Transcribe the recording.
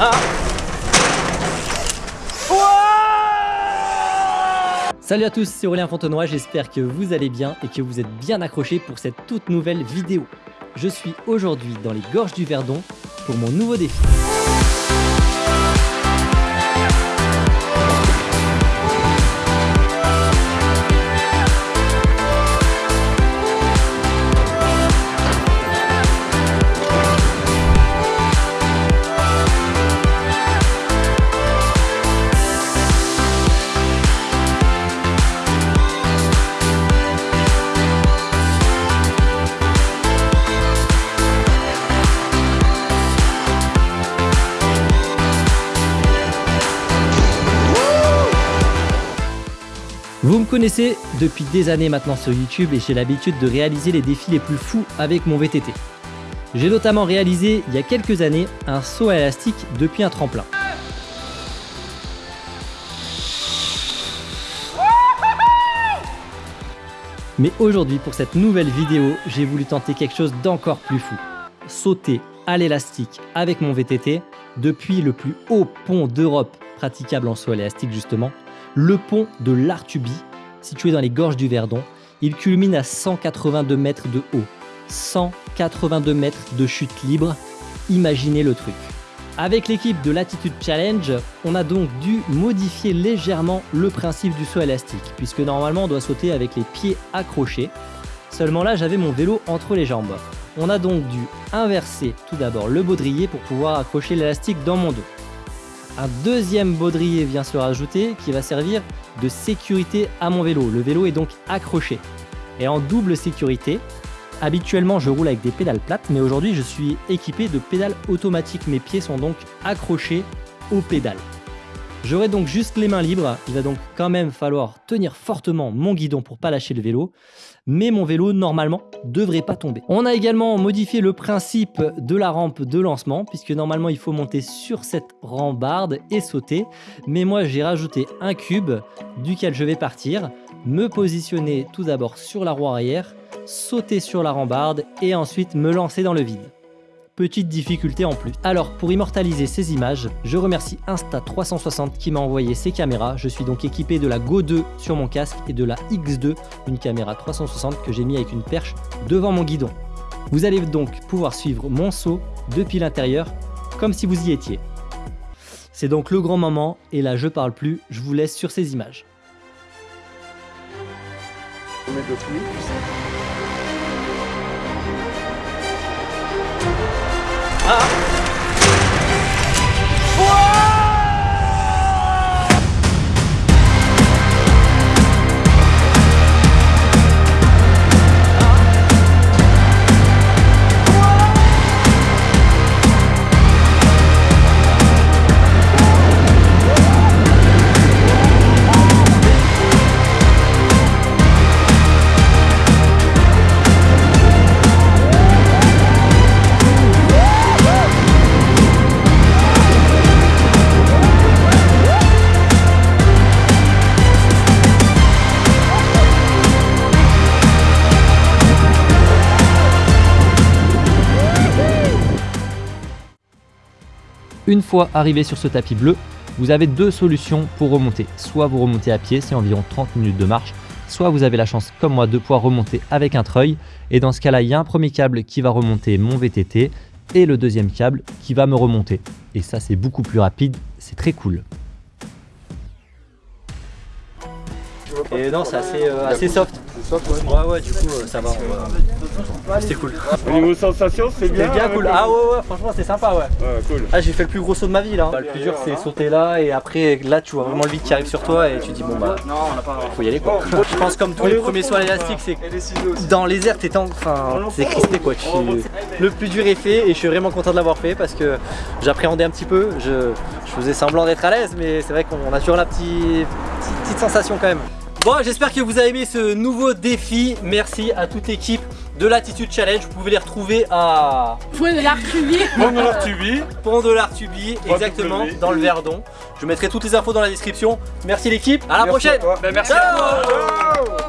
Ah Salut à tous, c'est Aurélien Fontenoy, j'espère que vous allez bien et que vous êtes bien accrochés pour cette toute nouvelle vidéo. Je suis aujourd'hui dans les gorges du Verdon pour mon nouveau défi. Vous me connaissez depuis des années maintenant sur YouTube et j'ai l'habitude de réaliser les défis les plus fous avec mon VTT. J'ai notamment réalisé il y a quelques années un saut à élastique depuis un tremplin. Mais aujourd'hui pour cette nouvelle vidéo, j'ai voulu tenter quelque chose d'encore plus fou. Sauter à l'élastique avec mon VTT depuis le plus haut pont d'Europe praticable en saut à l'élastique justement, le pont de l'Artuby, situé dans les gorges du Verdon. Il culmine à 182 mètres de haut. 182 mètres de chute libre. Imaginez le truc. Avec l'équipe de Latitude Challenge, on a donc dû modifier légèrement le principe du saut élastique, puisque normalement on doit sauter avec les pieds accrochés. Seulement là, j'avais mon vélo entre les jambes. On a donc dû inverser tout d'abord le baudrier pour pouvoir accrocher l'élastique dans mon dos. Un deuxième baudrier vient se rajouter qui va servir de sécurité à mon vélo. Le vélo est donc accroché. Et en double sécurité, habituellement je roule avec des pédales plates, mais aujourd'hui je suis équipé de pédales automatiques. Mes pieds sont donc accrochés aux pédales. J'aurai donc juste les mains libres, il va donc quand même falloir tenir fortement mon guidon pour pas lâcher le vélo, mais mon vélo normalement devrait pas tomber. On a également modifié le principe de la rampe de lancement, puisque normalement il faut monter sur cette rambarde et sauter, mais moi j'ai rajouté un cube duquel je vais partir, me positionner tout d'abord sur la roue arrière, sauter sur la rambarde et ensuite me lancer dans le vide petite difficulté en plus. Alors pour immortaliser ces images, je remercie Insta360 qui m'a envoyé ces caméras. Je suis donc équipé de la Go 2 sur mon casque et de la X2, une caméra 360 que j'ai mis avec une perche devant mon guidon. Vous allez donc pouvoir suivre mon saut depuis l'intérieur comme si vous y étiez. C'est donc le grand moment et là je parle plus, je vous laisse sur ces images. Ah Une fois arrivé sur ce tapis bleu, vous avez deux solutions pour remonter. Soit vous remontez à pied, c'est environ 30 minutes de marche, soit vous avez la chance comme moi de pouvoir remonter avec un treuil. Et dans ce cas-là, il y a un premier câble qui va remonter mon VTT et le deuxième câble qui va me remonter. Et ça, c'est beaucoup plus rapide, c'est très cool. Et non, c'est assez, euh, assez soft. Ouais, ouais, du coup, euh, ça va. C'était cool. Au niveau sensation, c'est bien. C'est bien cool. Ah ouais, ouais, franchement, c'est sympa, ouais. Ouais, cool. Ah, j'ai fait le plus gros saut de ma vie là. Bah, le plus dur, c'est sauter là et après, là, tu vois vraiment le vide qui arrive sur toi et tu dis, bon bah, faut y aller quoi. Je pense, comme tous les premiers sauts à l'élastique, c'est dans les airs, t'es enfin, c'est crispé quoi. Le plus dur est fait et je suis vraiment content de l'avoir fait parce que j'appréhendais un petit peu. Je, je faisais semblant d'être à l'aise, mais c'est vrai qu'on a toujours la petite, petite sensation quand même. Bon, j'espère que vous avez aimé ce nouveau défi. Merci à toute l'équipe de l'Attitude Challenge. Vous pouvez les retrouver à... Point de l'Artubi. Pont de l'Artubi. Pont de l'Artubi, exactement, dans le Verdon. Je mettrai toutes les infos dans la description. Merci l'équipe, à la prochaine. Ben, merci à toi.